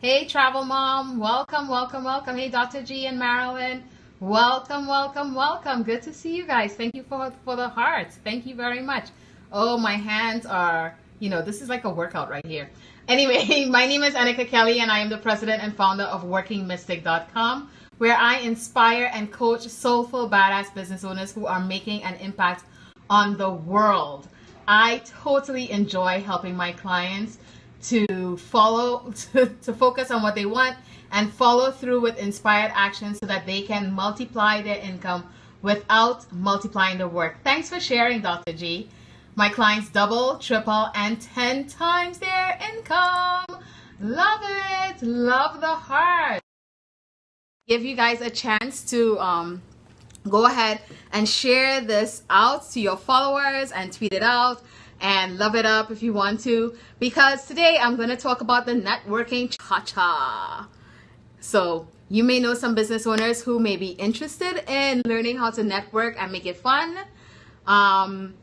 Hey, Travel Mom. Welcome, welcome, welcome. Hey, Dr. G and Marilyn. Welcome, welcome, welcome. Good to see you guys. Thank you for, for the hearts. Thank you very much. Oh, my hands are, you know, this is like a workout right here. Anyway, my name is Annika Kelly and I am the president and founder of WorkingMystic.com where I inspire and coach soulful, badass business owners who are making an impact on the world. I totally enjoy helping my clients to follow, to, to focus on what they want and follow through with inspired action so that they can multiply their income without multiplying the work. Thanks for sharing, Dr. G. My clients double, triple, and 10 times their income. Love it. Love the heart give you guys a chance to um, go ahead and share this out to your followers and tweet it out and love it up if you want to because today I'm going to talk about the networking cha-cha. So you may know some business owners who may be interested in learning how to network and make it fun. Um,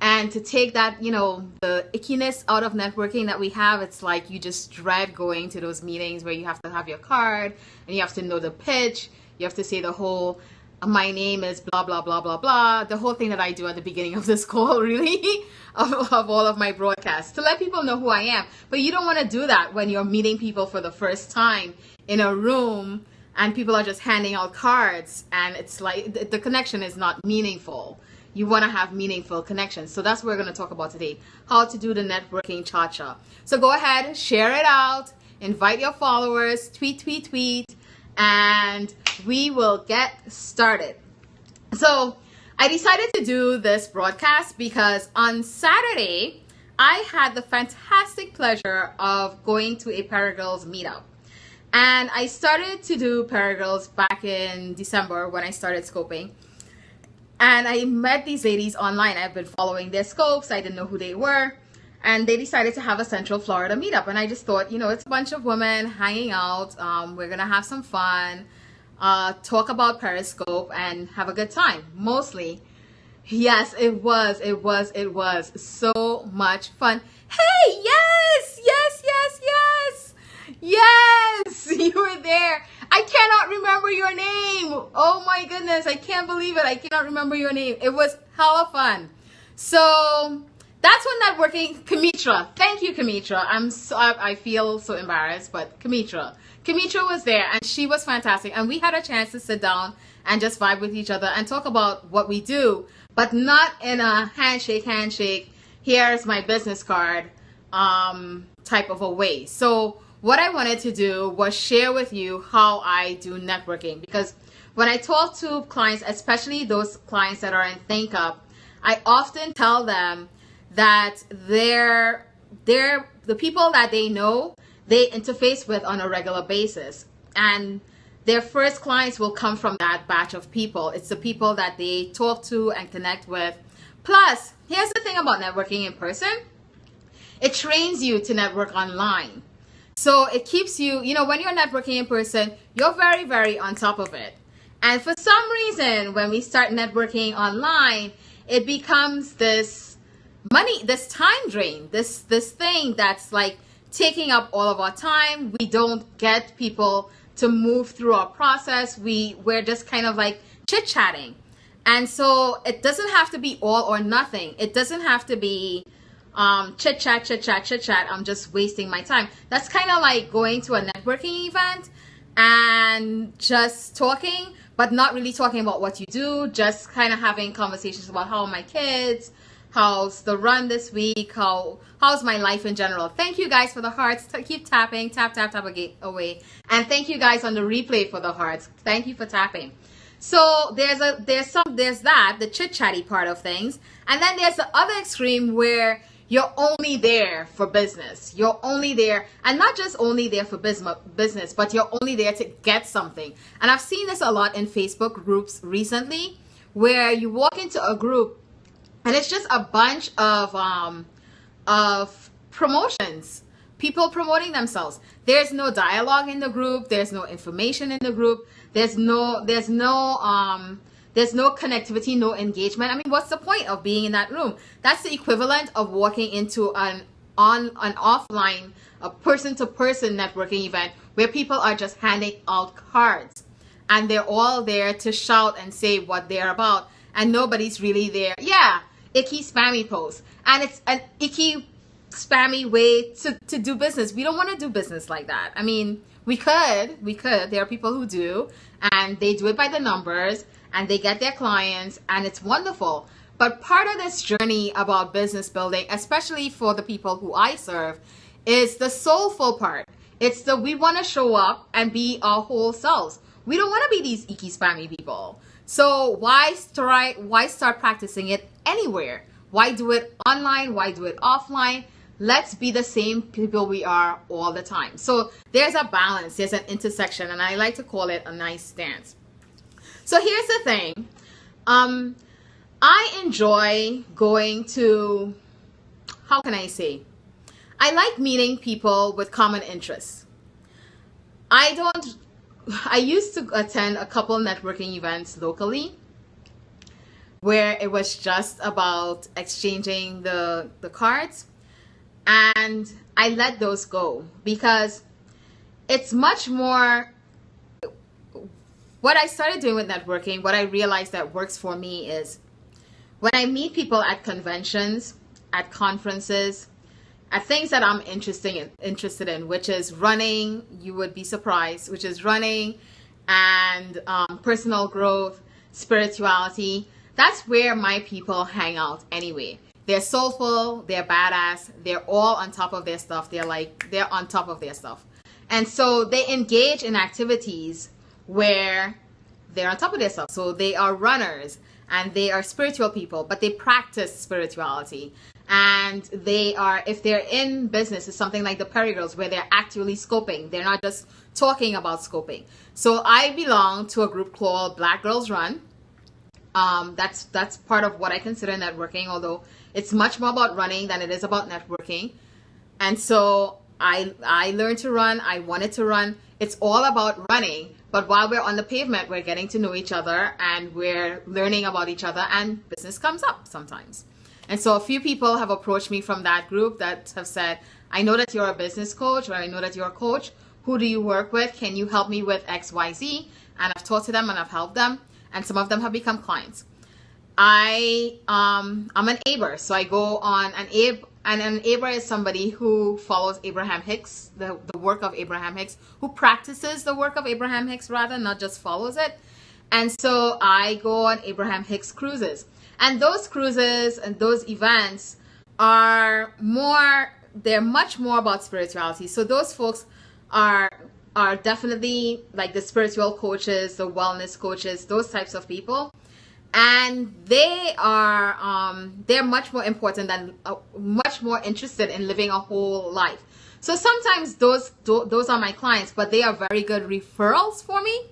and to take that you know the ickiness out of networking that we have it's like you just dread going to those meetings where you have to have your card and you have to know the pitch you have to say the whole my name is blah blah blah blah blah. The whole thing that i do at the beginning of this call really of, of all of my broadcasts to let people know who i am. But you don't want to do that when you're meeting people for the first time in a room and people are just handing out cards and it's like the, the connection is not meaningful. You want to have meaningful connections. So that's what we're going to talk about today, how to do the networking cha-cha. So go ahead, share it out, invite your followers, tweet, tweet, tweet, and we will get started. So I decided to do this broadcast because on Saturday, I had the fantastic pleasure of going to a Paragirls meetup. And I started to do Paragirls back in December when I started scoping. And I met these ladies online. I've been following their scopes. I didn't know who they were. And they decided to have a Central Florida meetup. And I just thought, you know, it's a bunch of women hanging out. Um, we're going to have some fun, uh, talk about Periscope, and have a good time. Mostly. Yes, it was. It was. It was so much fun. Hey, yes, yes, yes, yes. Yes, you were there. I cannot remember your name. Oh my goodness, I can't believe it. I cannot remember your name. It was hella fun. So that's when networking, Kamitra. Thank you, Kamitra. I'm so, I, I feel so embarrassed, but Kamitra. Kamitra was there and she was fantastic. And we had a chance to sit down and just vibe with each other and talk about what we do, but not in a handshake, handshake, here's my business card um, type of a way. So what I wanted to do was share with you how I do networking because when I talk to clients, especially those clients that are in ThinkUp, I often tell them that they're, they're the people that they know, they interface with on a regular basis. And their first clients will come from that batch of people. It's the people that they talk to and connect with. Plus, here's the thing about networking in person. It trains you to network online. So it keeps you, you know, when you're networking in person, you're very, very on top of it. And for some reason, when we start networking online, it becomes this money, this time drain, this, this thing that's like taking up all of our time. We don't get people to move through our process. We, we're just kind of like chit chatting. And so it doesn't have to be all or nothing. It doesn't have to be, um, chit chat, chit chat, chit chat. I'm just wasting my time. That's kind of like going to a networking event and just talking, but not really talking about what you do, just kind of having conversations about how are my kids, how's the run this week, how how's my life in general. Thank you guys for the hearts. Keep tapping, tap, tap, tap away. And thank you guys on the replay for the hearts. Thank you for tapping. So there's a there's some there's that the chit chatty part of things, and then there's the other extreme where you're only there for business. You're only there, and not just only there for business, but you're only there to get something. And I've seen this a lot in Facebook groups recently, where you walk into a group, and it's just a bunch of um, of promotions, people promoting themselves. There's no dialogue in the group. There's no information in the group. There's no there's no um, there's no connectivity, no engagement. I mean, what's the point of being in that room? That's the equivalent of walking into an on an offline, a person to person networking event where people are just handing out cards and they're all there to shout and say what they're about and nobody's really there. Yeah, icky spammy post. And it's an icky spammy way to, to do business. We don't want to do business like that. I mean, we could, we could. There are people who do and they do it by the numbers and they get their clients and it's wonderful. But part of this journey about business building, especially for the people who I serve, is the soulful part. It's the we want to show up and be our whole selves. We don't want to be these icky spammy people. So why start why start practicing it anywhere? Why do it online? Why do it offline? Let's be the same people we are all the time. So there's a balance, there's an intersection, and I like to call it a nice stance. So here's the thing. Um, I enjoy going to, how can I say? I like meeting people with common interests. I don't I used to attend a couple networking events locally where it was just about exchanging the, the cards. And I let those go because it's much more what I started doing with networking, what I realized that works for me is when I meet people at conventions, at conferences, at things that I'm interested in, interested in, which is running, you would be surprised, which is running and um, personal growth, spirituality. That's where my people hang out anyway. They're soulful, they're badass, they're all on top of their stuff. They're like, they're on top of their stuff. And so they engage in activities where they're on top of their stuff. So they are runners and they are spiritual people, but they practice spirituality and they are if they're in business it's something like the Perry Girls where they're actually scoping they're not just talking about scoping so I belong to a group called Black Girls Run um, that's that's part of what I consider networking although it's much more about running than it is about networking and so I I learned to run I wanted to run it's all about running but while we're on the pavement we're getting to know each other and we're learning about each other and business comes up sometimes and so a few people have approached me from that group that have said, I know that you're a business coach or I know that you're a coach. Who do you work with? Can you help me with XYZ? And I've talked to them and I've helped them. And some of them have become clients. I um I'm an Aber, so I go on an Abe and an Aber is somebody who follows Abraham Hicks, the, the work of Abraham Hicks, who practices the work of Abraham Hicks rather, not just follows it. And so I go on Abraham Hicks cruises. And those cruises and those events are more, they're much more about spirituality. So those folks are are definitely like the spiritual coaches, the wellness coaches, those types of people. And they are, um, they're much more important than, uh, much more interested in living a whole life. So sometimes those, those are my clients, but they are very good referrals for me.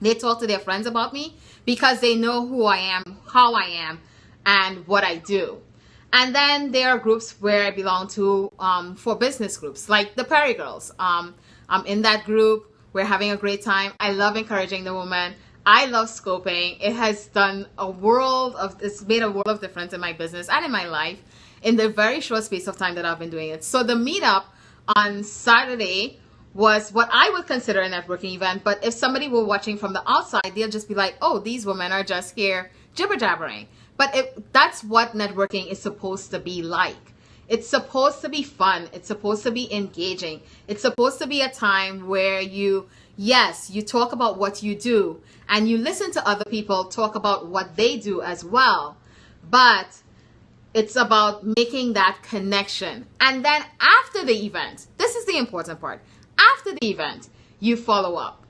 They talk to their friends about me because they know who I am, how I am, and what I do. And then there are groups where I belong to um, for business groups, like the Perry Girls. Um, I'm in that group. We're having a great time. I love encouraging the woman. I love scoping. It has done a world of, it's made a world of difference in my business and in my life in the very short space of time that I've been doing it. So the meetup on Saturday was what I would consider a networking event. But if somebody were watching from the outside, they'll just be like, oh, these women are just here jibber jabbering. But it, that's what networking is supposed to be like. It's supposed to be fun. It's supposed to be engaging. It's supposed to be a time where you, yes, you talk about what you do and you listen to other people talk about what they do as well. But it's about making that connection. And then after the event, this is the important part. After the event, you follow up.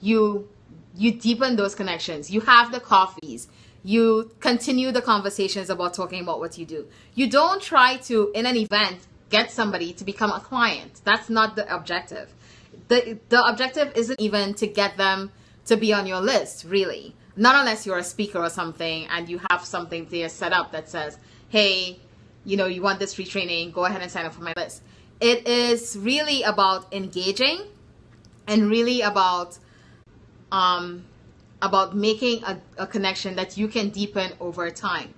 You you deepen those connections. You have the coffees. You continue the conversations about talking about what you do. You don't try to in an event get somebody to become a client. That's not the objective. The the objective isn't even to get them to be on your list, really. Not unless you're a speaker or something and you have something there set up that says, "Hey, you know, you want this free training, go ahead and sign up for my list." it is really about engaging and really about um, about making a, a connection that you can deepen over time.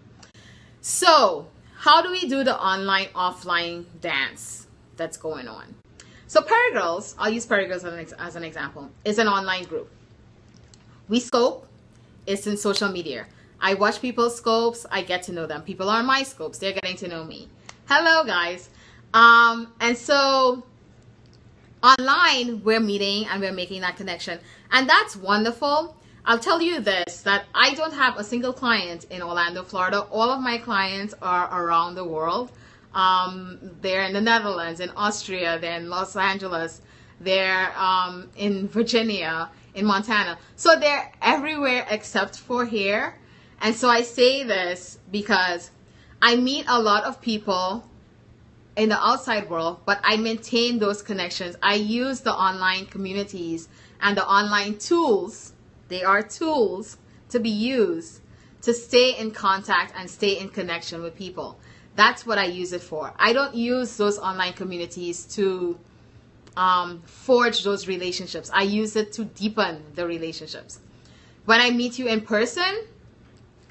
So how do we do the online offline dance that's going on? So Perigirls, I'll use Perigirls as an, as an example, is an online group. We scope, it's in social media. I watch people's scopes, I get to know them. People are my scopes, they're getting to know me. Hello guys. Um, and so online we're meeting and we're making that connection. And that's wonderful. I'll tell you this, that I don't have a single client in Orlando, Florida. All of my clients are around the world. Um, they're in the Netherlands, in Austria, they're in Los Angeles, they're um, in Virginia, in Montana. So they're everywhere except for here. And so I say this because I meet a lot of people in the outside world, but I maintain those connections. I use the online communities and the online tools. They are tools to be used to stay in contact and stay in connection with people. That's what I use it for. I don't use those online communities to um, forge those relationships. I use it to deepen the relationships. When I meet you in person,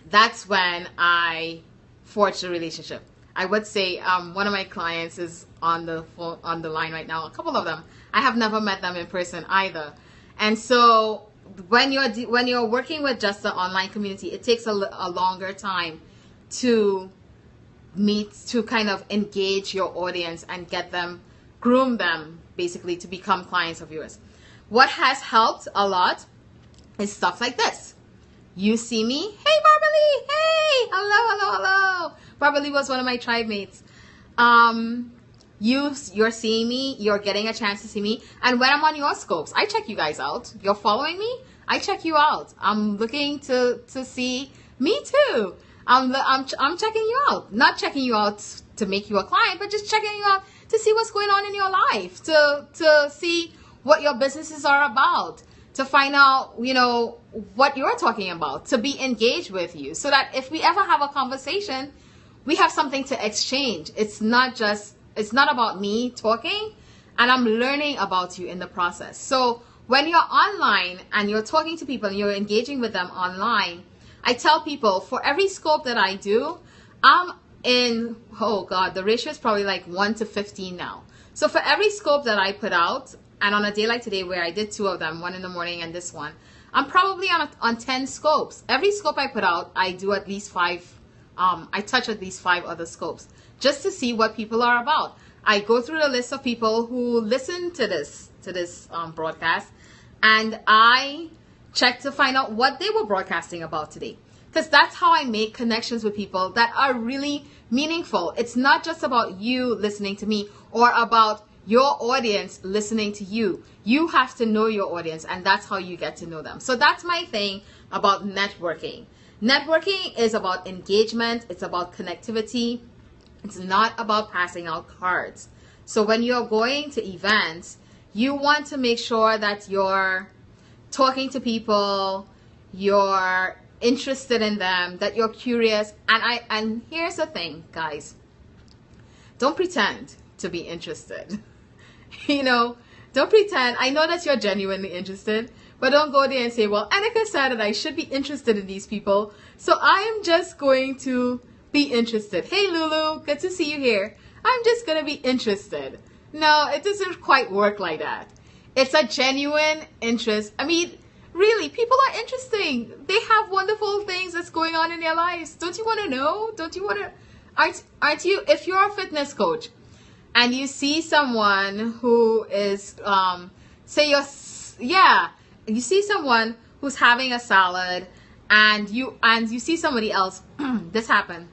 that's when I forge the relationship. I would say um, one of my clients is on the phone, on the line right now. A couple of them. I have never met them in person either. And so when you're when you're working with just the online community, it takes a, a longer time to meet to kind of engage your audience and get them, groom them basically to become clients of yours. What has helped a lot is stuff like this. You see me, hey Barbara hey, hello, hello, hello. Barbara was one of my tribe mates. Um, you, you're seeing me, you're getting a chance to see me. And when I'm on your scopes, I check you guys out. You're following me, I check you out. I'm looking to, to see me too. I'm, I'm, I'm checking you out. Not checking you out to make you a client, but just checking you out to see what's going on in your life, to, to see what your businesses are about, to find out, you know, what you're talking about, to be engaged with you so that if we ever have a conversation, we have something to exchange. It's not just, it's not about me talking and I'm learning about you in the process. So when you're online and you're talking to people and you're engaging with them online, I tell people for every scope that I do, I'm in, oh God, the ratio is probably like 1 to 15 now. So for every scope that I put out, and on a day like today where I did two of them, one in the morning and this one, I'm probably on, a, on 10 scopes. Every scope I put out, I do at least five, um, I touch at least five other scopes just to see what people are about. I go through the list of people who listen to this, to this um, broadcast and I check to find out what they were broadcasting about today. Because that's how I make connections with people that are really meaningful. It's not just about you listening to me or about your audience listening to you. You have to know your audience, and that's how you get to know them. So that's my thing about networking. Networking is about engagement, it's about connectivity, it's not about passing out cards. So when you're going to events, you want to make sure that you're talking to people, you're interested in them, that you're curious. And I and here's the thing, guys. Don't pretend to be interested. you know, don't pretend. I know that you're genuinely interested, but don't go there and say, well, Annika said that I should be interested in these people, so I'm just going to be interested. Hey, Lulu, good to see you here. I'm just to be interested. No, it doesn't quite work like that. It's a genuine interest. I mean, really, people are interesting. They have wonderful things that's going on in their lives. Don't you want to know? Don't you want to? Aren't, aren't you? If you're a fitness coach and you see someone who is, um, say you're, yeah, you see someone who's having a salad and you, and you see somebody else, this happened,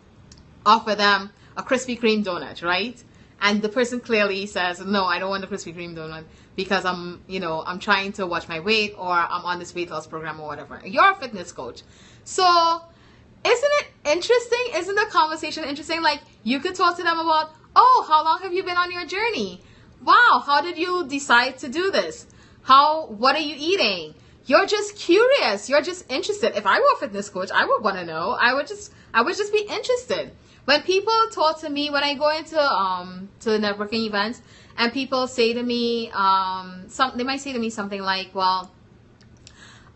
offer them a Krispy Kreme donut, right? and the person clearly says, no, I don't want the Krispy Kreme donut because I'm, you know, I'm trying to watch my weight or I'm on this weight loss program or whatever. You're a fitness coach. So isn't it interesting? Isn't the conversation interesting? Like you could talk to them about, oh, how long have you been on your journey? Wow, how did you decide to do this? How, what are you eating? You're just curious. You're just interested. If I were a fitness coach, I would want to know. I would just, I would just be interested. When people talk to me, when I go into um to networking events, and people say to me, um, some they might say to me something like, "Well,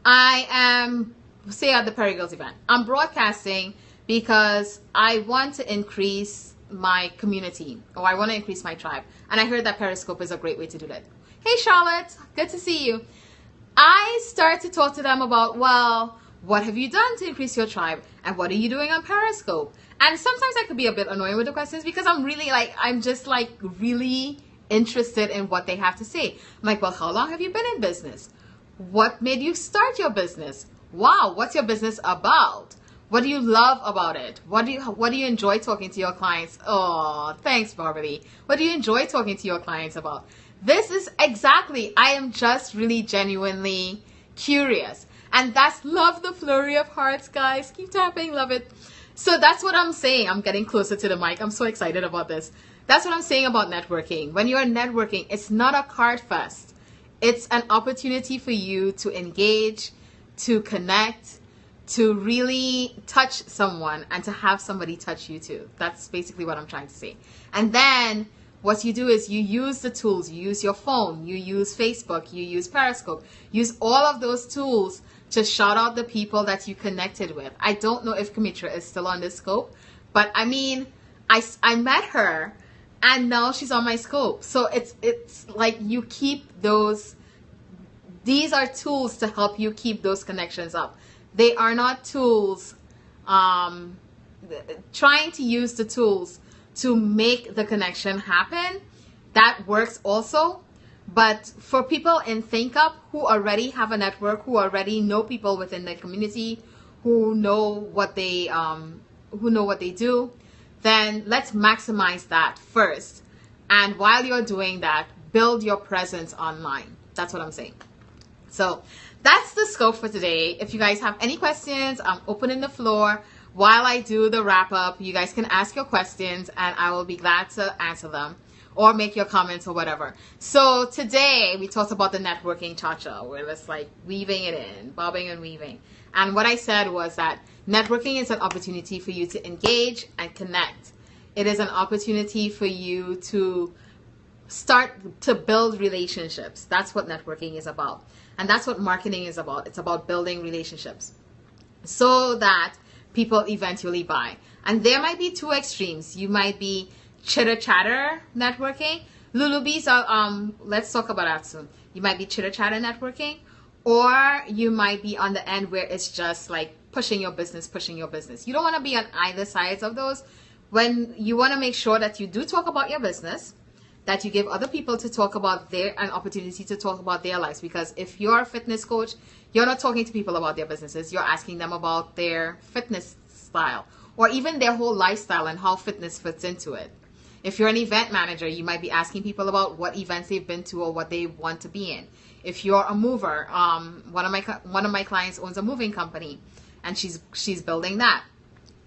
I am say at the Perigirls event, I'm broadcasting because I want to increase my community or I want to increase my tribe. And I heard that Periscope is a great way to do that. Hey, Charlotte, good to see you. I start to talk to them about, well, what have you done to increase your tribe? And what are you doing on Periscope? And sometimes I could be a bit annoying with the questions because I'm really like, I'm just like really interested in what they have to say. I'm like, well, how long have you been in business? What made you start your business? Wow, what's your business about? What do you love about it? What do you what do you enjoy talking to your clients? Oh, thanks, Barbary. What do you enjoy talking to your clients about? This is exactly, I am just really genuinely curious. And that's love the flurry of hearts, guys. Keep tapping, love it. So that's what I'm saying. I'm getting closer to the mic. I'm so excited about this. That's what I'm saying about networking. When you're networking, it's not a card fest. It's an opportunity for you to engage, to connect, to really touch someone and to have somebody touch you too. That's basically what I'm trying to say. And then what you do is you use the tools. You use your phone, you use Facebook, you use Periscope, use all of those tools to shout out the people that you connected with. I don't know if Kamitra is still on this scope, but I mean, I, I met her and now she's on my scope. So it's it's like you keep those these are tools to help you keep those connections up. They are not tools um, trying to use the tools to make the connection happen. That works also. But for people in ThinkUp who already have a network, who already know people within the community, who know what they um, who know what they do, then let's maximize that first. And while you're doing that, build your presence online. That's what I'm saying. So that's the scope for today. If you guys have any questions, I'm opening the floor. While I do the wrap up, you guys can ask your questions and I will be glad to answer them or make your comments or whatever. So today we talked about the networking cha-cha where it's like weaving it in, bobbing and weaving. And what I said was that networking is an opportunity for you to engage and connect. It is an opportunity for you to start to build relationships. That's what networking is about. And that's what marketing is about. It's about building relationships so that people eventually buy. And there might be two extremes. You might be chitter chatter networking. Lulubees are, um, let's talk about that soon. You might be chitter chatter networking, or you might be on the end where it's just like pushing your business, pushing your business. You don't want to be on either sides of those. When you want to make sure that you do talk about your business, that you give other people to talk about their an opportunity to talk about their lives. Because if you're a fitness coach, you're not talking to people about their businesses. You're asking them about their fitness style or even their whole lifestyle and how fitness fits into it. If you're an event manager, you might be asking people about what events they've been to or what they want to be in. If you're a mover, um, one of my one of my clients owns a moving company, and she's she's building that.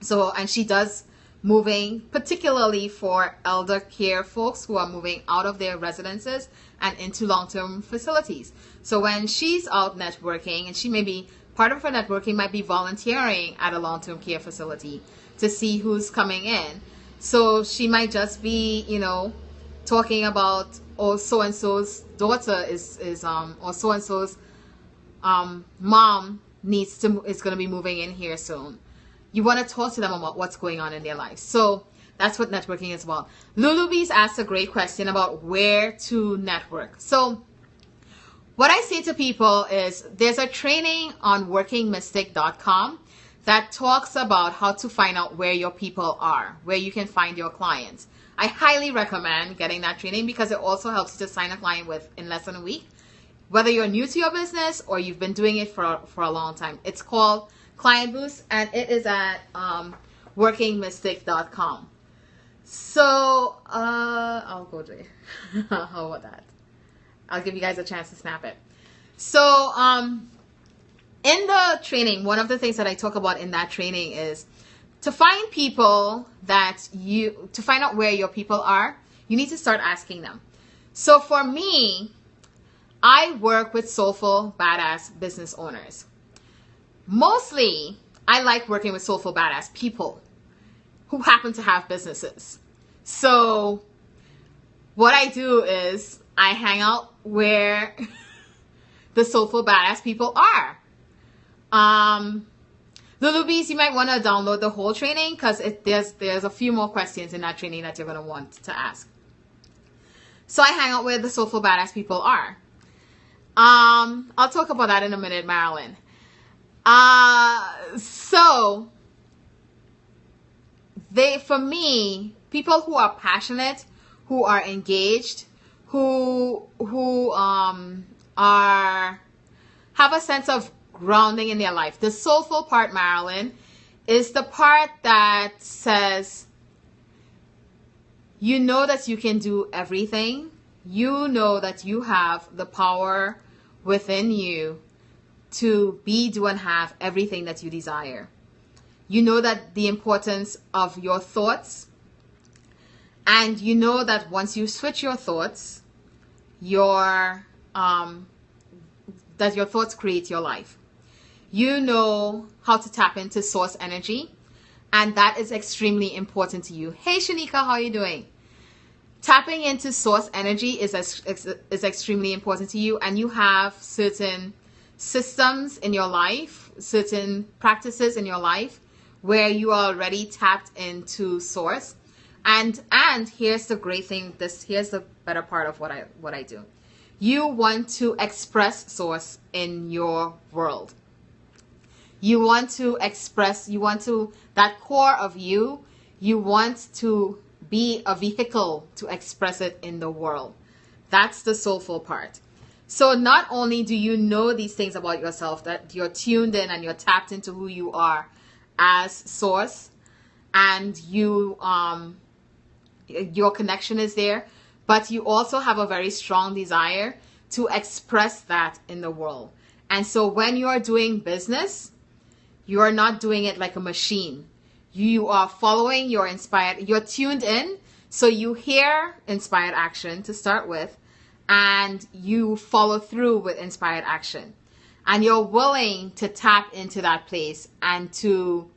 So and she does moving, particularly for elder care folks who are moving out of their residences and into long-term facilities. So when she's out networking, and she may be part of her networking might be volunteering at a long-term care facility to see who's coming in. So she might just be, you know, talking about oh so and so's daughter is is um or so and so's um mom needs to is going to be moving in here soon you want to talk to them about what's going on in their life. So that's what networking is about. Lulubees asked a great question about where to network. So what I say to people is there's a training on workingmystic.com that talks about how to find out where your people are, where you can find your clients. I highly recommend getting that training because it also helps you to sign a client with in less than a week. Whether you're new to your business or you've been doing it for, for a long time. It's called client boost and it is at um, workingmystic.com. So uh, I'll go there. How about that? I'll give you guys a chance to snap it. So um, in the training, one of the things that I talk about in that training is to find people that you to find out where your people are. You need to start asking them. So for me, I work with soulful, badass business owners mostly I like working with soulful badass people who happen to have businesses. So what I do is I hang out where the soulful badass people are. Um, Lulubees, you might want to download the whole training because there's there's a few more questions in that training that you're going to want to ask. So I hang out where the soulful badass people are. Um, I'll talk about that in a minute, Marilyn. Uh, so they, for me, people who are passionate, who are engaged, who who um are have a sense of grounding in their life. The soulful part, Marilyn, is the part that says you know that you can do everything. You know that you have the power within you to be, do, and have everything that you desire. You know that the importance of your thoughts, and you know that once you switch your thoughts, your um, that your thoughts create your life. You know how to tap into source energy, and that is extremely important to you. Hey, Shanika, how are you doing? Tapping into source energy is is extremely important to you, and you have certain systems in your life, certain practices in your life where you are already tapped into source. And and here's the great thing, this here's the better part of what I what I do. You want to express source in your world. You want to express, you want to that core of you, you want to be a vehicle to express it in the world. That's the soulful part. So not only do you know these things about yourself, that you're tuned in and you're tapped into who you are as source, and you um your connection is there, but you also have a very strong desire to express that in the world. And so when you are doing business, you are not doing it like a machine. You are following your inspired, you're tuned in. So you hear inspired action to start with, and you follow through with inspired action. And you're willing to tap into that place and to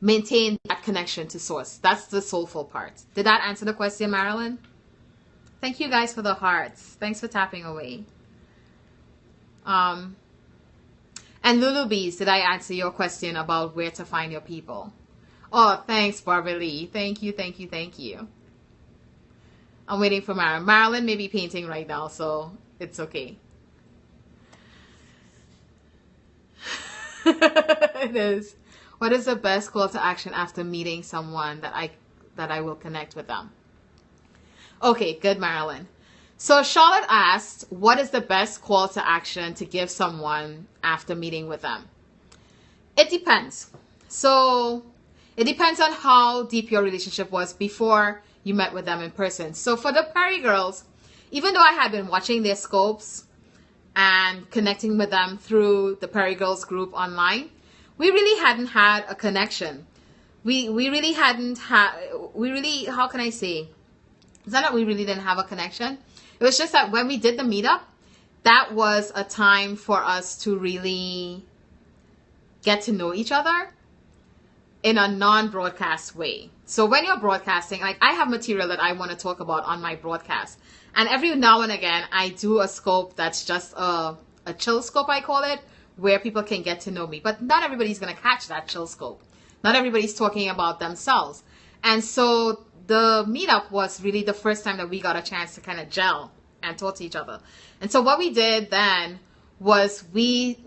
maintain that connection to source. That's the soulful part. Did that answer the question marilyn? Thank you guys for the hearts. Thanks for tapping away. Um and lulubees did i answer your question about where to find your people oh thanks barbara lee thank you thank you thank you I'm waiting for Marilyn. Marilyn may be painting right now, so it's okay. it is. What is the best call to action after meeting someone that I that I will connect with them? Okay, good, Marilyn. So Charlotte asked, what is the best call to action to give someone after meeting with them? It depends. So it depends on how deep your relationship was before you met with them in person. So for the Perry girls, even though I had been watching their scopes and connecting with them through the Perry Girls group online, we really hadn't had a connection. We we really hadn't had we really how can I say? It's not that we really didn't have a connection. It was just that when we did the meetup, that was a time for us to really get to know each other in a non-broadcast way. So when you're broadcasting, like I have material that I want to talk about on my broadcast. And every now and again, I do a scope that's just a, a chill scope, I call it, where people can get to know me. But not everybody's going to catch that chill scope. Not everybody's talking about themselves. And so the meetup was really the first time that we got a chance to kind of gel and talk to each other. And so what we did then was we,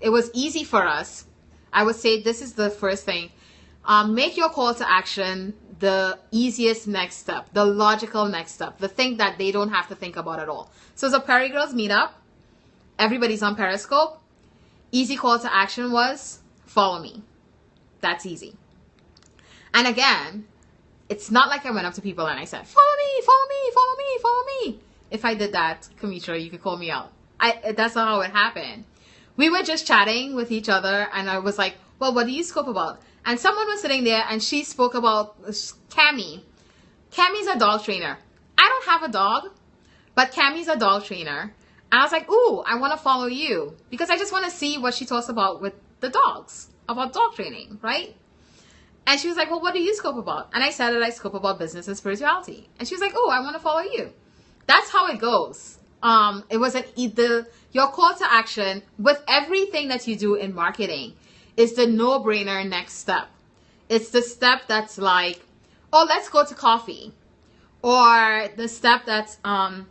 it was easy for us. I would say this is the first thing um, make your call to action the easiest next step, the logical next step, the thing that they don't have to think about at all. So it's a Perry Girls meetup. Everybody's on Periscope. Easy call to action was follow me. That's easy. And again, it's not like I went up to people and I said, follow me, follow me, follow me, follow me. If I did that, Kamitra, you could call me out. I, that's not how it happened. We were just chatting with each other and I was like, well, what do you scope about? And someone was sitting there and she spoke about Cami. Cami's a dog trainer. I don't have a dog, but Cami's a dog trainer. And I was like, ooh, I want to follow you because I just want to see what she talks about with the dogs, about dog training, right? And she was like, well, what do you scope about? And I said that I scope about business and spirituality. And she was like, oh, I want to follow you. That's how it goes. Um, it was an the your call to action with everything that you do in marketing is the no-brainer next step. It's the step that's like, oh, let's go to coffee. Or the step that's, um,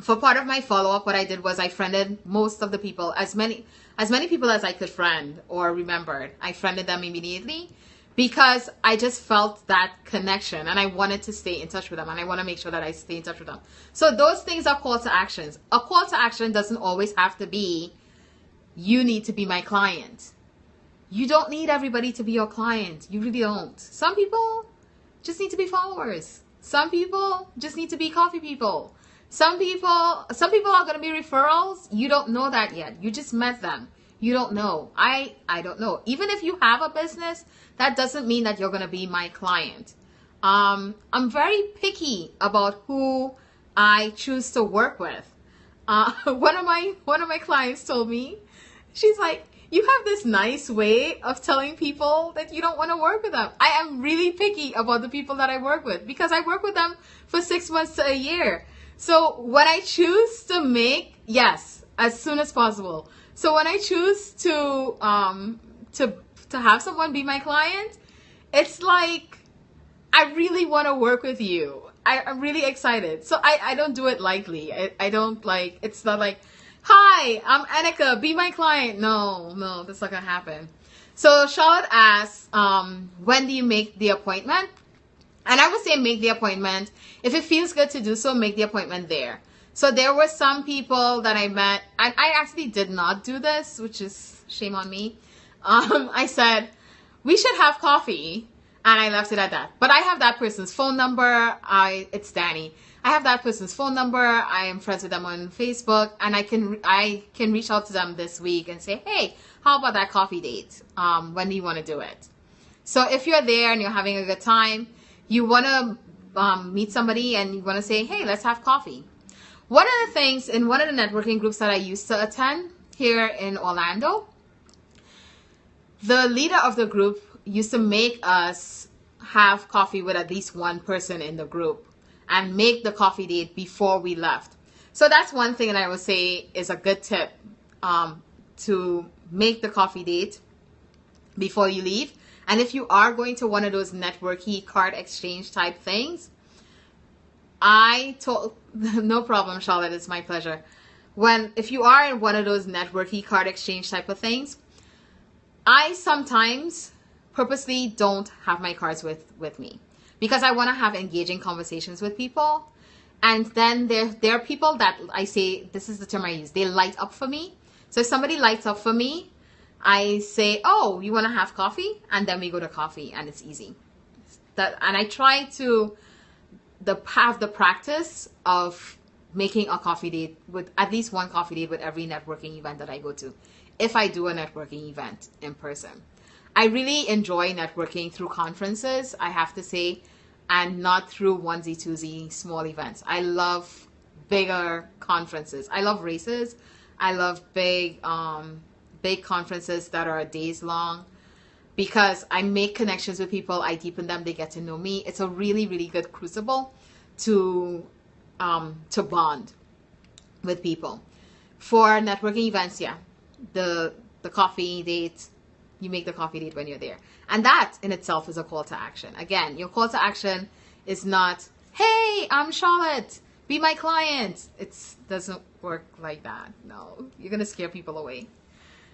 for part of my follow-up, what I did was I friended most of the people, as many, as many people as I could friend or remembered. I friended them immediately because I just felt that connection and I wanted to stay in touch with them and I want to make sure that I stay in touch with them. So those things are call to actions. A call to action doesn't always have to be you need to be my client. You don't need everybody to be your client. You really don't. Some people just need to be followers. Some people just need to be coffee people. Some people some people are going to be referrals. You don't know that yet. You just met them. You don't know. I I don't know. Even if you have a business, that doesn't mean that you're going to be my client. Um, I'm very picky about who I choose to work with. Uh, one of my one of my clients told me, she's like, "You have this nice way of telling people that you don't want to work with them." I am really picky about the people that I work with because I work with them for six months to a year. So when I choose to make yes, as soon as possible. So when I choose to um, to to have someone be my client, it's like I really want to work with you. I, am really excited. So I, I don't do it lightly. I, I don't like it's not like, hi, I'm Annika, be my client. No, no, that's not gonna happen. So Charlotte asks, um, when do you make the appointment? And I would say make the appointment. If it feels good to do so, make the appointment there. So there were some people that I met, and I actually did not do this, which is shame on me. Um, I said, we should have coffee. And I left it at that. But I have that person's phone number. I It's Danny. I have that person's phone number. I am friends with them on Facebook, and I can I can reach out to them this week and say, hey, how about that coffee date? Um, when do you want to do it? So if you're there and you're having a good time, you want to um, meet somebody and you want to say, hey, let's have coffee. One of the things in one of the networking groups that I used to attend here in Orlando, the leader of the group used to make us have coffee with at least one person in the group and make the coffee date before we left. So that's one thing that I would say is a good tip um, to make the coffee date before you leave. And if you are going to one of those networky card exchange type things, I told, no problem, Charlotte, it's my pleasure. When, if you are in one of those networky card exchange type of things, I sometimes purposely don't have my cards with, with me because I want to have engaging conversations with people. And then there, there are people that I say, this is the term I use, they light up for me. So if somebody lights up for me, I say, oh, you want to have coffee? And then we go to coffee and it's easy. That, and I try to the have the practice of making a coffee date with at least one coffee date with every networking event that I go to, if I do a networking event in person. I really enjoy networking through conferences, I have to say, and not through onesie twosie small events. I love bigger conferences. I love races. I love big um, big conferences that are days long because I make connections with people, I deepen them, they get to know me. It's a really, really good crucible to um, to bond with people. For networking events, yeah, the the coffee date, you make the coffee date when you're there, and that in itself is a call to action. Again, your call to action is not, "Hey, I'm Charlotte, be my client." It doesn't work like that. No, you're gonna scare people away.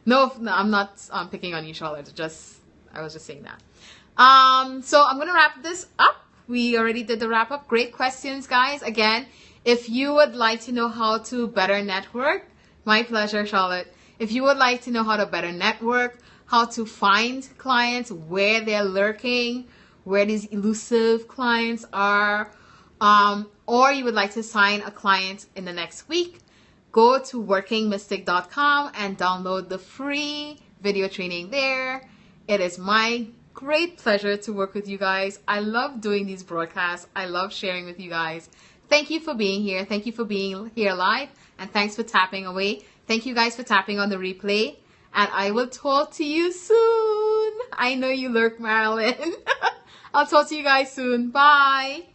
No, no I'm not um, picking on you, Charlotte. Just I was just saying that. Um, so I'm to wrap this up. We already did the wrap up. Great questions, guys. Again, if you would like to know how to better network, my pleasure, Charlotte. If you would like to know how to better network, how to find clients, where they're lurking, where these elusive clients are, um, or you would like to sign a client in the next week, go to workingmystic.com and download the free video training there. It is my great pleasure to work with you guys. I love doing these broadcasts. I love sharing with you guys. Thank you for being here. Thank you for being here live. And thanks for tapping away. Thank you guys for tapping on the replay. And I will talk to you soon. I know you lurk, Marilyn. I'll talk to you guys soon. Bye.